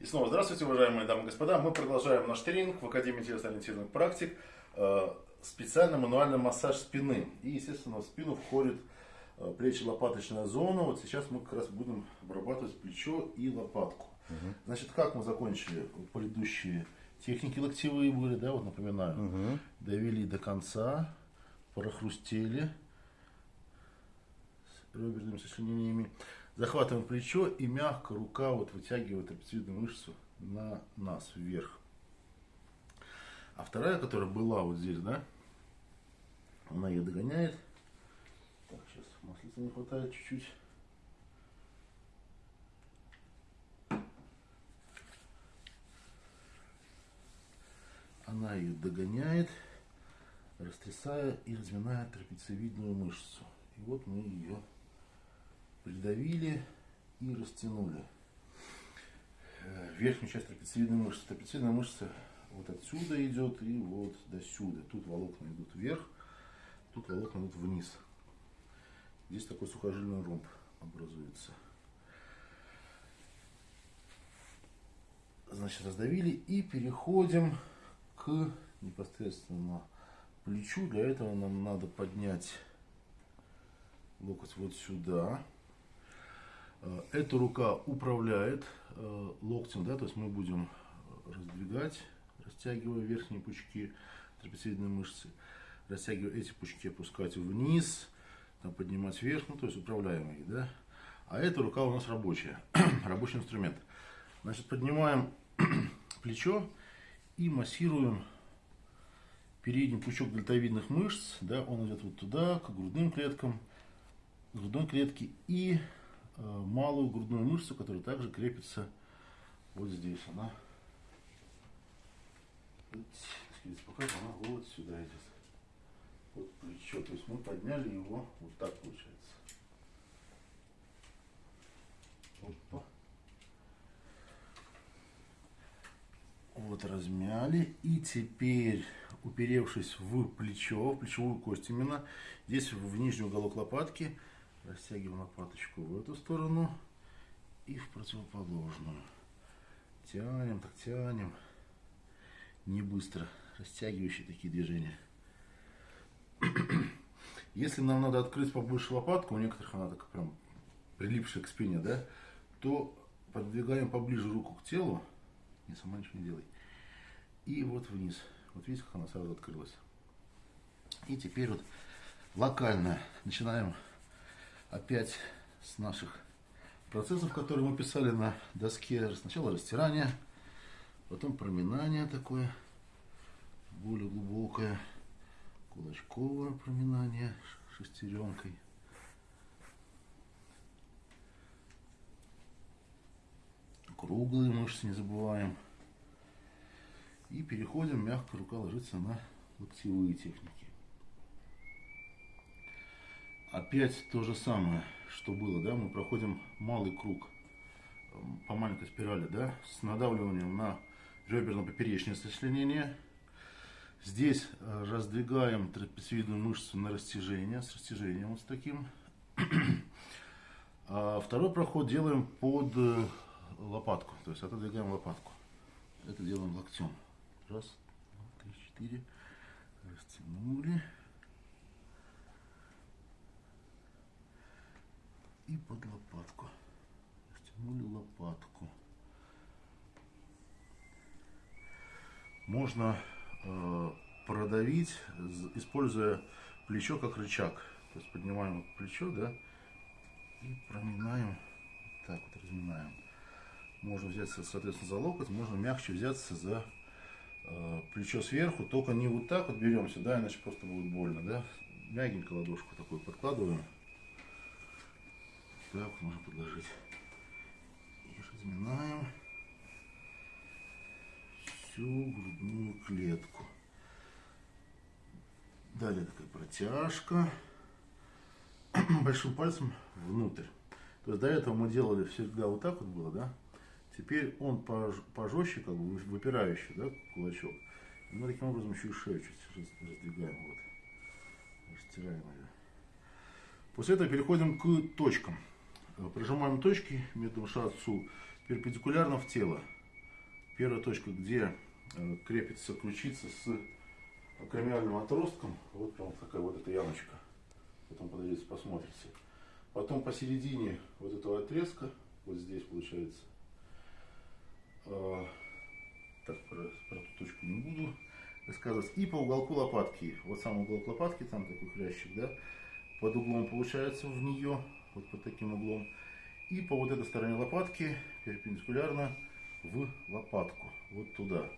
И снова здравствуйте, уважаемые дамы и господа. Мы продолжаем наш тренинг в Академии телесно-ориентированных практик. Э, специальный мануальный массаж спины. И, естественно, в спину входит э, плечи-лопаточная зона. Вот сейчас мы как раз будем обрабатывать плечо и лопатку. Угу. Значит, как мы закончили предыдущие техники локтевые были, да, вот напоминаю. Угу. Довели до конца, прохрустели с реберными сочленениями. Захватываем плечо и мягко рука вот вытягивает трапециевидную мышцу на нас вверх. А вторая, которая была вот здесь, да, она ее догоняет. Так, сейчас маслица не хватает чуть-чуть. Она ее догоняет, растрясая и разминая трапециевидную мышцу. И вот мы ее придавили и растянули. Э, верхнюю часть трапециевидной мышцы. Трапециевидная мышца вот отсюда идет и вот до сюда. Тут волокна идут вверх, тут волокна идут вниз. Здесь такой сухожильный ромб образуется. Значит, раздавили и переходим к непосредственно плечу. Для этого нам надо поднять локоть вот сюда. Э, эта рука управляет э, локтем, да, то есть мы будем раздвигать, растягивая верхние пучки трапециевидной мышцы, растягивая эти пучки, опускать вниз, там, поднимать вверх, ну, то есть управляемые, да. А эта рука у нас рабочая, рабочий инструмент. Значит, поднимаем плечо и массируем передний пучок дельтовидных мышц, да, он идет вот туда, к грудным клеткам, грудной клетке и Э, малую грудную мышцу, которая также крепится вот здесь. Она пока она вот сюда идет. Вот плечо. То есть мы подняли его вот так получается. Опа. Вот размяли. И теперь, уперевшись в плечо, в плечевую кость именно, здесь в нижний уголок лопатки, Растягиваем лопаточку в эту сторону и в противоположную. Тянем, так тянем. Не быстро. Растягивающие такие движения. Если нам надо открыть побольше лопатку, у некоторых она так прям прилипшая к спине, да, то подвигаем поближе руку к телу. Не сама ничего не делай. И вот вниз. Вот видите, как она сразу открылась. И теперь вот локально начинаем опять с наших процессов, которые мы писали на доске. Сначала растирание, потом проминание такое, более глубокое, кулачковое проминание шестеренкой. Круглые мышцы не забываем. И переходим, мягко рука ложится на локтевые техники. Опять то же самое, что было, да, мы проходим малый круг по маленькой спирали, да, с надавливанием на реберно-поперечное сочленение. Здесь э, раздвигаем трапециевидную мышцу на растяжение, с растяжением вот с таким. А второй проход делаем под э, лопатку, то есть отодвигаем лопатку. Это делаем локтем. Раз, два, три, четыре. Растянули. И под лопатку. Растянули лопатку. Можно э, продавить, используя плечо как рычаг. То есть поднимаем плечо, да, и проминаем, так вот разминаем. Можно взяться, соответственно, за локоть, можно мягче взяться за э, плечо сверху, только не вот так вот беремся, да, иначе просто будет больно, да. Мягенько ладошку такую подкладываем. Так, можно подложить. И разминаем всю грудную клетку. Далее такая протяжка. Большим пальцем внутрь. То есть до этого мы делали всегда вот так вот было, да? Теперь он пожестче, как бы выпирающий, да, кулачок. И мы таким образом еще и шею чуть раздвигаем, вот. Растираем ее. После этого переходим к точкам. Прижимаем точки методом шацу перпендикулярно в тело. первая точка, где э, крепится ключица с акромиальным отростком, вот прям такая вот эта ямочка. Потом подойдете, посмотрите. Потом посередине вот этого отрезка, вот здесь получается, э, так, про, про эту точку не буду рассказывать. И по уголку лопатки. Вот сам уголок лопатки, там такой хрящик, да, под углом получается в нее, вот под таким углом. И по вот этой стороне лопатки перпендикулярно в лопатку, вот туда.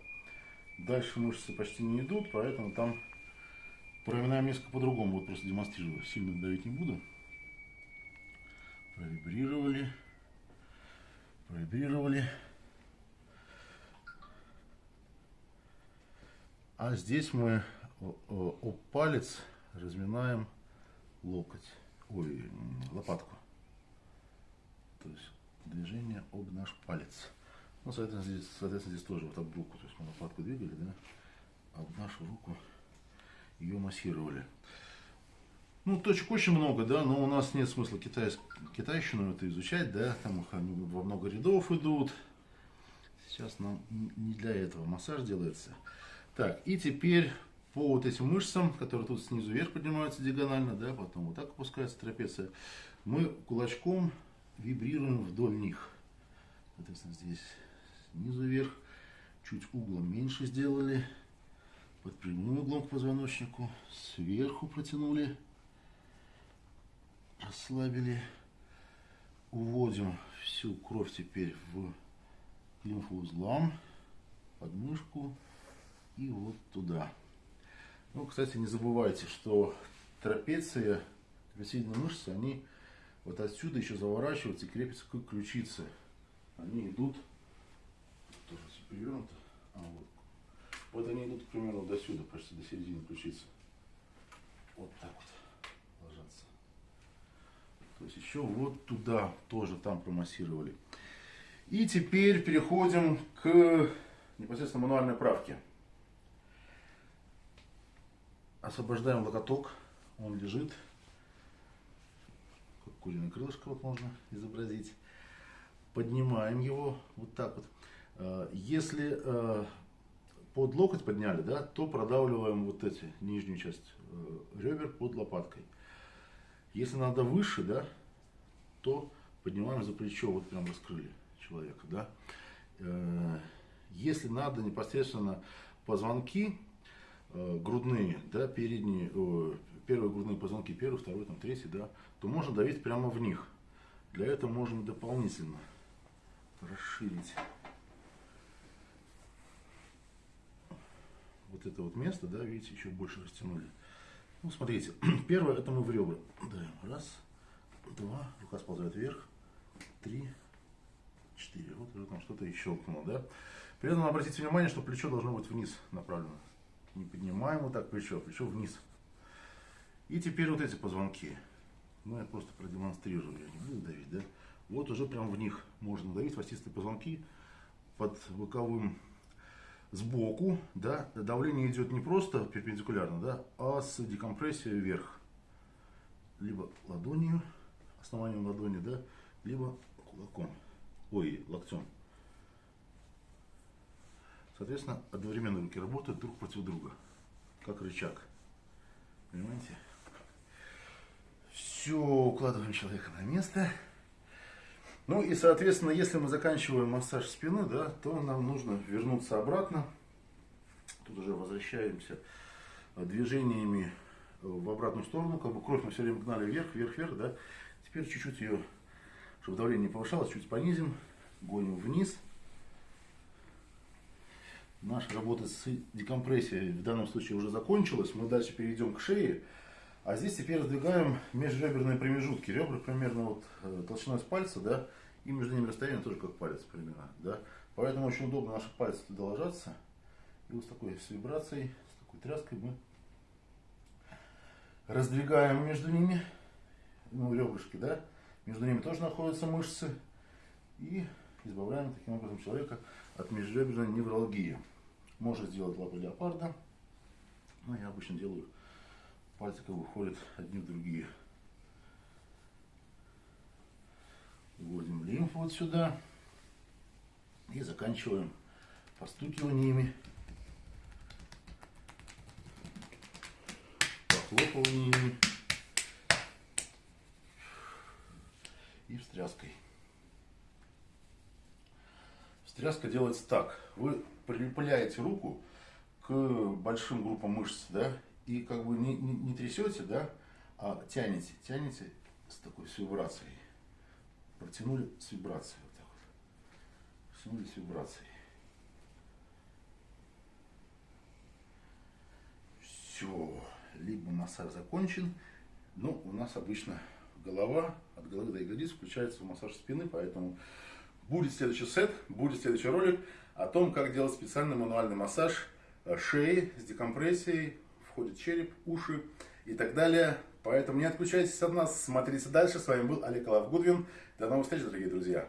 Дальше мышцы почти не идут, поэтому там проминаем несколько по-другому. Вот просто демонстрирую, сильно давить не буду. Провибрировали, провибрировали. А здесь мы об палец разминаем локоть, ой, лопатку. То есть движение об наш палец. Ну, соответственно, здесь, соответственно, здесь тоже вот об руку, то есть мы лопатку двигали, да, об нашу руку ее массировали. Ну, точек очень много, да, но у нас нет смысла китайск... китайщину это изучать, да, там их они во много рядов идут. Сейчас нам не для этого массаж делается. Так, и теперь по вот этим мышцам, которые тут снизу вверх поднимаются диагонально, да, потом вот так опускается трапеция, мы кулачком вибрируем вдоль них. Соответственно, здесь снизу вверх, чуть углом меньше сделали, под прямым углом к позвоночнику, сверху протянули, расслабили, уводим всю кровь теперь в лимфоузлам, подмышку, и вот туда. Ну, кстати, не забывайте, что трапеция, трапециевидные мышцы, они вот отсюда еще заворачиваются и крепятся к ключице. Они идут, тоже перевернуто, а вот. Вот они идут примерно до сюда, почти до середины ключицы. Вот так вот ложатся. То есть еще вот туда тоже там промассировали. И теперь переходим к непосредственно мануальной правке. Освобождаем локоток, он лежит. Как куриное крылышко вот можно изобразить. Поднимаем его вот так вот. Э, если э, под локоть подняли, да, то продавливаем вот эти, нижнюю часть э, ребер под лопаткой. Если надо выше, да, то поднимаем за плечо, вот прям раскрыли человека, да. Если надо непосредственно позвонки, грудные, да, передние, первые грудные позвонки, первый, второй, там, третий, да, то можно давить прямо в них. Для этого можно дополнительно расширить вот это вот место, да, видите, еще больше растянули. Ну, смотрите, первое, это мы в ребра даем. Раз, два, рука сползает вверх, три, четыре. Вот уже там что-то и щелкнуло, да. При этом обратите внимание, что плечо должно быть вниз направлено не поднимаем вот так плечо, плечо вниз. И теперь вот эти позвонки. Ну, я просто продемонстрирую, я не буду давить, да. Вот уже прям в них можно давить, остистые позвонки под боковым сбоку, да. Давление идет не просто перпендикулярно, да, а с декомпрессией вверх. Либо ладонью, основанием ладони, да, либо кулаком, ой, локтем. Соответственно, одновременно руки работают друг против друга, как рычаг. Понимаете? Все, укладываем человека на место. Ну и, соответственно, если мы заканчиваем массаж спины, да, то нам нужно вернуться обратно. Тут уже возвращаемся движениями в обратную сторону. Как бы кровь мы все время гнали вверх, вверх, вверх, да. Теперь чуть-чуть ее, чтобы давление не повышалось, чуть понизим, гоним вниз наша работа с декомпрессией в данном случае уже закончилась. Мы дальше перейдем к шее. А здесь теперь раздвигаем межреберные промежутки. Ребра примерно вот э, толщиной с пальца, да, и между ними расстояние тоже как палец примерно, да. Поэтому очень удобно наши пальцы туда ложатся. И вот с такой с вибрацией, с такой тряской мы раздвигаем между ними, ну, ребрышки, да, между ними тоже находятся мышцы. И избавляем таким образом человека от межреберной невралгии. Можно сделать лапы леопарда. Но я обычно делаю пальцы как бы ходят одни в другие. Вводим лимфу вот сюда. И заканчиваем постукиваниями, похлопываниями и встряской. Встряска делается так. Вы прилепляете руку к большим группам мышц, да, и как бы не, не, не трясете, да, а тянете, тянете с такой с вибрацией. Протянули с вибрацией. Вот так вот. Протянули с вибрацией. Все. Либо массаж закончен. Но у нас обычно голова, от головы до ягодиц включается массаж спины, поэтому будет следующий сет, будет следующий ролик о том, как делать специальный мануальный массаж э, шеи с декомпрессией, входит череп, уши и так далее. Поэтому не отключайтесь от нас, смотрите дальше. С вами был Олег Лавгудвин. До новых встреч, дорогие друзья.